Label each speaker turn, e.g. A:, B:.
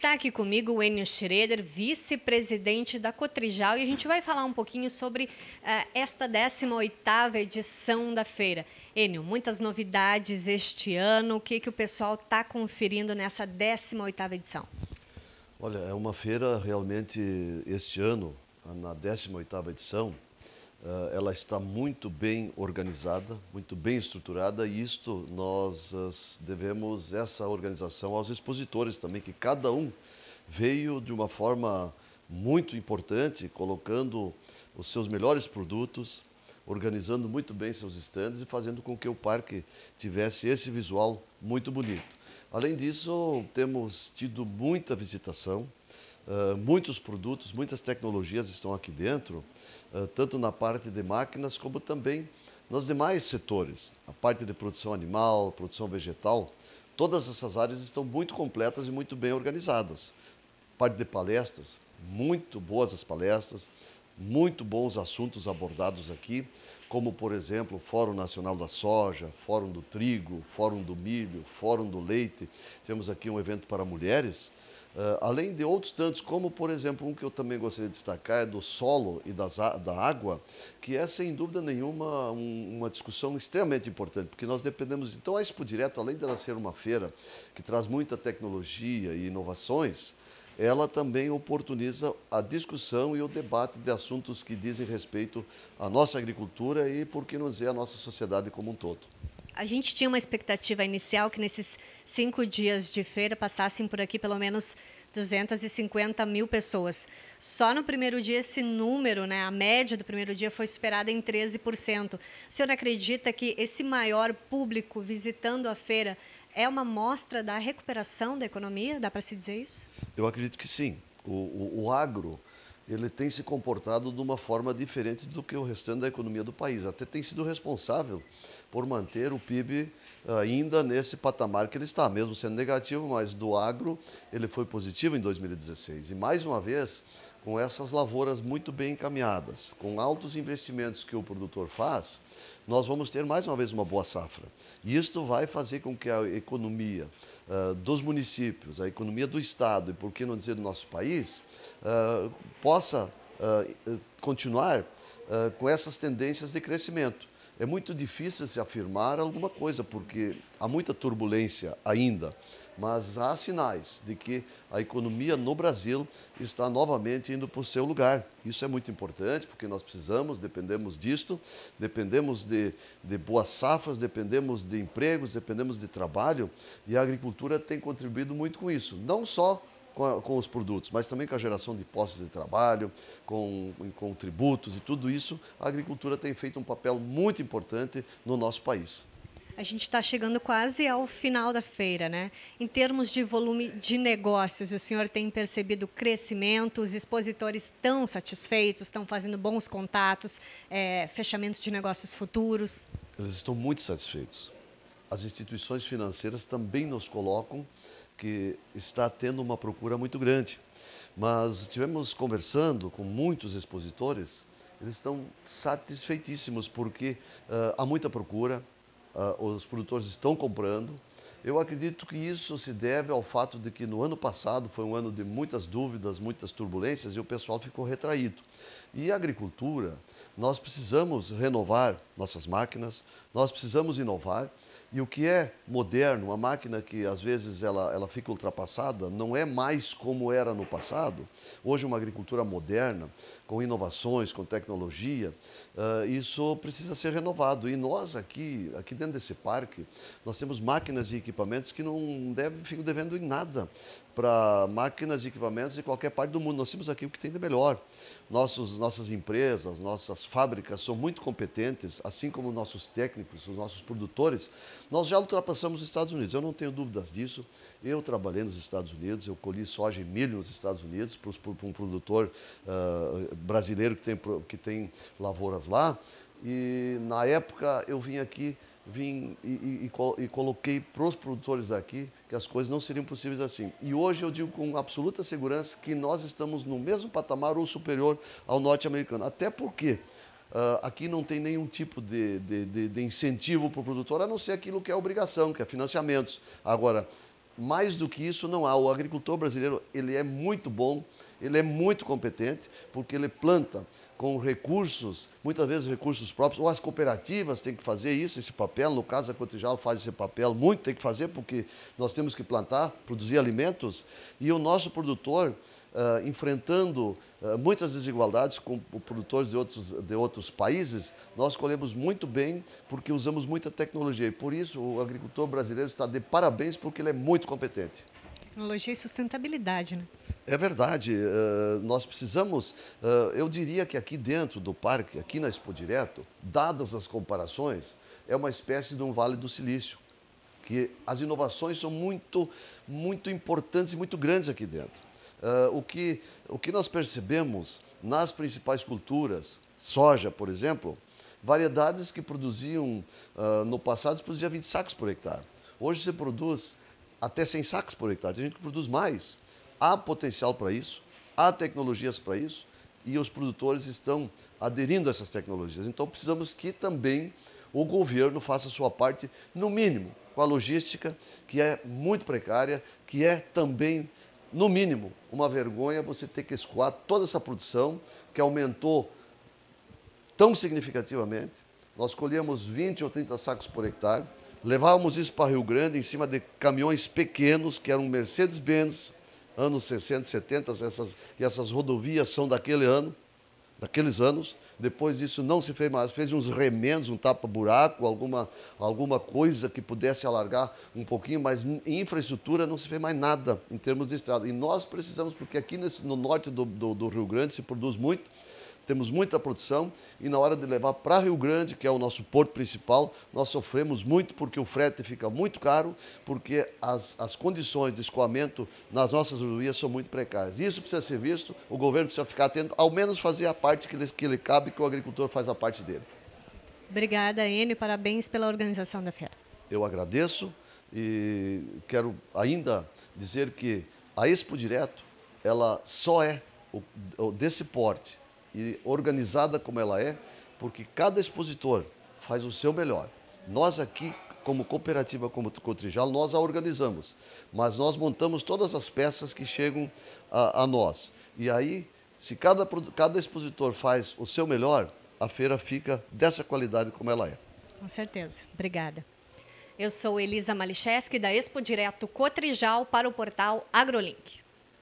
A: Está aqui comigo o Enio Schroeder, vice-presidente da Cotrijal, e a gente vai falar um pouquinho sobre uh, esta 18ª edição da feira. Enio, muitas novidades este ano, o que, que o pessoal está conferindo nessa 18ª edição?
B: Olha, é uma feira realmente, este ano, na 18ª edição, ela está muito bem organizada, muito bem estruturada e isto nós uh, devemos essa organização aos expositores também, que cada um veio de uma forma muito importante, colocando os seus melhores produtos, organizando muito bem seus estandes e fazendo com que o parque tivesse esse visual muito bonito. Além disso, temos tido muita visitação, uh, muitos produtos, muitas tecnologias estão aqui dentro, uh, tanto na parte de máquinas como também nos demais setores. A parte de produção animal, produção vegetal, todas essas áreas estão muito completas e muito bem organizadas. Parte de palestras, muito boas as palestras, muito bons assuntos abordados aqui, como, por exemplo, o Fórum Nacional da Soja, Fórum do Trigo, Fórum do Milho, Fórum do Leite. Temos aqui um evento para mulheres, além de outros tantos, como por exemplo um que eu também gostaria de destacar é do solo e das, da água, que é sem dúvida nenhuma um, uma discussão extremamente importante, porque nós dependemos. Então a Expo Direto, além dela ser uma feira que traz muita tecnologia e inovações, ela também oportuniza a discussão e o debate de assuntos que dizem respeito à nossa agricultura e, por que não dizer, à nossa sociedade como um todo.
A: A gente tinha uma expectativa inicial que nesses cinco dias de feira passassem por aqui pelo menos 250 mil pessoas. Só no primeiro dia esse número, né, a média do primeiro dia foi superada em 13%. O senhor acredita que esse maior público visitando a feira é uma mostra da recuperação da economia? Dá para se dizer isso?
B: Eu acredito que sim. O, o, o, agro ele tem se comportado de uma forma diferente do que o restante da economia do país. Até tem sido responsável por manter o PIB ainda nesse patamar que ele está, mesmo sendo negativo, mas do agro ele foi positivo em 2016. E mais uma vez, com essas lavouras muito bem encaminhadas, com altos investimentos que o produtor faz, nós vamos ter mais uma vez uma boa safra. E isto vai fazer com que a economia uh, dos municípios, a economia do Estado e, por que não dizer, do nosso país, uh, possa uh, continuar com essas tendências de crescimento. É muito difícil se afirmar alguma coisa, porque há muita turbulência ainda mas há sinais de que a economia no Brasil está novamente indo para o seu lugar. Isso é muito importante, porque nós precisamos, dependemos disto, dependemos de, de boas safras, dependemos de empregos, dependemos de trabalho, e a agricultura tem contribuído muito com isso. Não só com, os produtos, mas também com a geração de postos de trabalho, com, com tributos e tudo isso, a agricultura tem feito um papel muito importante no nosso país.
A: A gente está chegando quase ao final da feira, né? Em termos de volume de negócios, o senhor tem percebido crescimento? Os expositores estão satisfeitos? Estão fazendo bons contatos? É, fechamento de negócios futuros?
B: Eles estão muito satisfeitos. As instituições financeiras também nos colocam que está tendo uma procura muito grande. Mas tivemos conversando com muitos expositores, eles estão satisfeitíssimos porque uh, há muita procura, uh, os produtores estão comprando. Eu acredito que isso se deve ao fato de que no ano passado foi um ano de muitas dúvidas, muitas turbulências e o pessoal ficou retraído. E a agricultura, nós precisamos renovar nossas máquinas, nós precisamos inovar e o que é moderno, uma máquina que às vezes ela, ela fica ultrapassada, não é mais como era no passado. Hoje, uma agricultura moderna, com inovações, com tecnologia, uh, isso precisa ser renovado. E nós aqui, aqui dentro desse parque, nós temos máquinas e equipamentos que não devem, ficam devendo em nada para máquinas e equipamentos de qualquer parte do mundo. Nós temos aqui o que tem de melhor. Nossos, nossas empresas, nossas fábricas são muito competentes, assim como nossos técnicos, os nossos produtores. Nós já ultrapassamos os Estados Unidos, eu não tenho dúvidas disso. Eu trabalhei nos Estados Unidos, eu colhi soja e milho nos Estados Unidos para um produtor uh, brasileiro que tem, que tem lavouras lá. E na época eu vim aqui vim e, e, e, coloquei para os produtores daqui que as coisas não seriam possíveis assim. E hoje eu digo com absoluta segurança que nós estamos no mesmo patamar ou superior ao norte-americano. Até porque uh, aqui não tem nenhum tipo de, de, de, de incentivo para o produtor, a não ser aquilo que é obrigação, que é financiamentos. Agora, mais do que isso não há. O agricultor brasileiro ele é muito bom, ele é muito competente, porque ele planta com recursos, muitas vezes recursos próprios, ou as cooperativas têm que fazer isso, esse papel, no caso a Cotrijal faz esse papel, muito tem que fazer, porque nós temos que plantar, produzir alimentos, e o nosso produtor, uh, enfrentando uh, muitas desigualdades com produtores de outros, de outros países, nós colhemos muito bem, porque usamos muita tecnologia, e por isso o agricultor brasileiro está de parabéns, porque ele é muito competente.
A: Tecnologia e sustentabilidade, né?
B: É verdade, uh, nós precisamos, uh, eu diria que aqui dentro do parque, aqui na Expo Direto, dadas as comparações, é uma espécie de um vale do silício, que as inovações são muito, muito importantes e muito grandes aqui dentro. Uh, o, que, o que nós percebemos nas principais culturas, soja, por exemplo, variedades que produziam, no passado, se produzia 20 sacos por hectare. Hoje se produz até 100 sacos por hectare, tem gente que produz mais. Há potencial para isso, há tecnologias para isso e os produtores estão aderindo a essas tecnologias. Então precisamos que também o governo faça a sua parte, no mínimo, com a logística, que é muito precária, que é também, no mínimo, uma vergonha você ter que escoar toda essa produção que aumentou tão significativamente. Nós colhíamos 20 ou 30 sacos por hectare, levávamos isso para Rio Grande em cima de caminhões pequenos, que eram Mercedes-Benz, anos 60, 70, essas, e essas rodovias são daquele ano, daqueles anos. Depois disso não se fez mais, fez uns remendos, um tapa-buraco, alguma, alguma coisa que pudesse alargar um pouquinho, mas em infraestrutura não se fez mais nada em termos de estrada. E nós precisamos, porque aqui nesse, no norte do, do, do Rio Grande se produz muito, temos muita produção e na hora de levar para Rio Grande, que é o nosso porto principal, nós sofremos muito porque o frete fica muito caro, porque as, as condições de escoamento nas nossas rodovias são muito precárias. Isso precisa ser visto, o governo precisa ficar atento, ao menos fazer a parte que lhe, que lhe cabe, que o agricultor faz a parte dele.
A: Obrigada, Enio, parabéns pela organização da feira.
B: Eu agradeço e quero ainda dizer que a Expo Direto, ela só é desse porte e organizada como ela é, porque cada expositor faz o seu melhor. Nós aqui, como cooperativa como Cotrijal, nós a organizamos, mas nós montamos todas as peças que chegam a, a nós. E aí, se cada, cada expositor faz o seu melhor, a feira fica dessa qualidade como ela é.
A: Com certeza. Obrigada. Eu sou Elisa Malicheski, da Expo Direto Cotrijal, para o portal AgroLink.